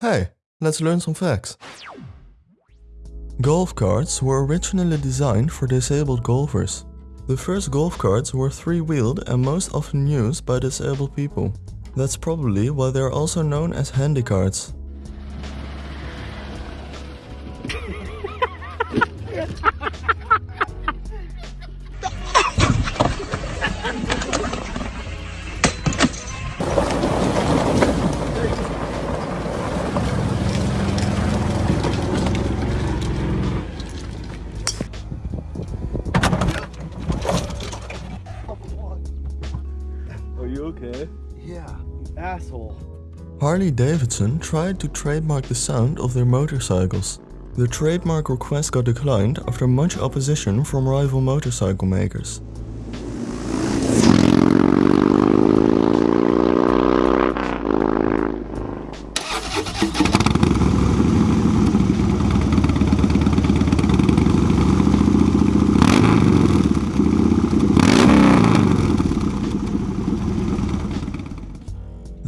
Hey, let's learn some facts. Golf carts were originally designed for disabled golfers. The first golf carts were three-wheeled and most often used by disabled people. That's probably why they are also known as handicarts. Are you okay? Yeah, you asshole. Harley Davidson tried to trademark the sound of their motorcycles. The trademark request got declined after much opposition from rival motorcycle makers.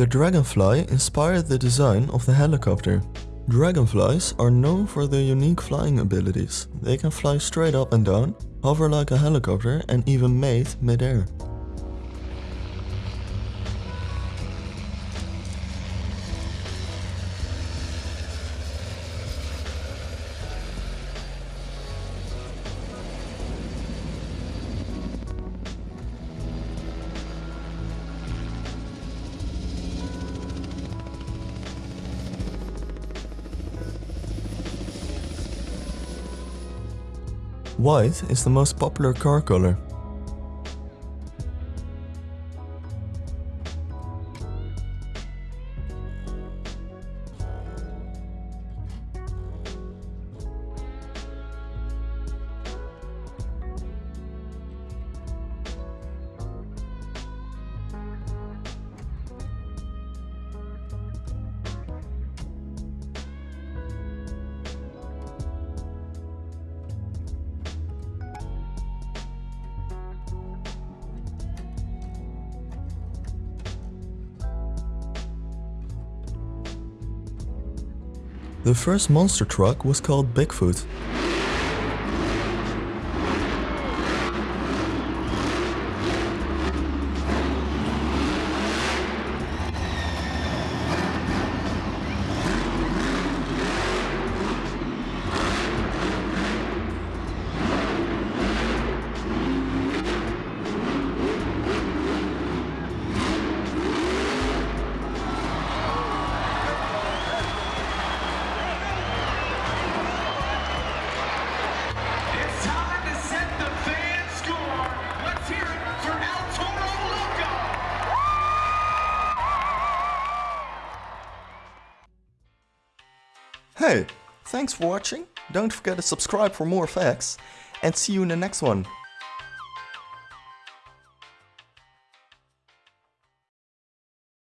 The Dragonfly inspired the design of the helicopter. Dragonflies are known for their unique flying abilities. They can fly straight up and down, hover like a helicopter and even mate mid-air. White is the most popular car color. The first monster truck was called Bigfoot. Hey, thanks for watching. Don't forget to subscribe for more facts and see you in the next one.